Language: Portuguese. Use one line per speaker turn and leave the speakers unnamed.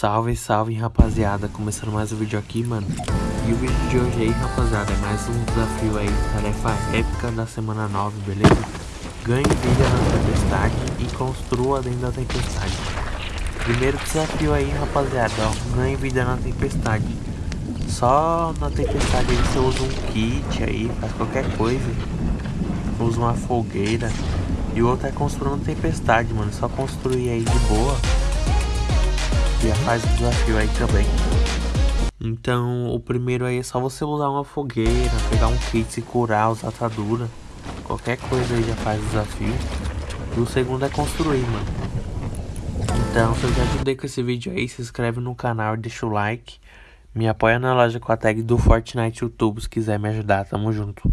Salve, salve rapaziada, começando mais um vídeo aqui, mano. E o vídeo de hoje aí, rapaziada, é mais um desafio aí, tarefa épica da semana 9, beleza? Ganhe vida na tempestade e construa dentro da tempestade. Primeiro desafio aí, rapaziada, ó, ganhe vida na tempestade. Só na tempestade aí você usa um kit aí, faz qualquer coisa. Usa uma fogueira. E o outro é construindo tempestade, mano, só construir aí de boa já faz o desafio aí também. Então, o primeiro aí é só você usar uma fogueira, pegar um kit, se curar, usar atadura. Qualquer coisa aí já faz o desafio. E o segundo é construir, mano. Então, se eu te ajudei com esse vídeo aí, se inscreve no canal e deixa o like. Me apoia na loja com a tag do Fortnite YouTube se quiser me ajudar. Tamo junto.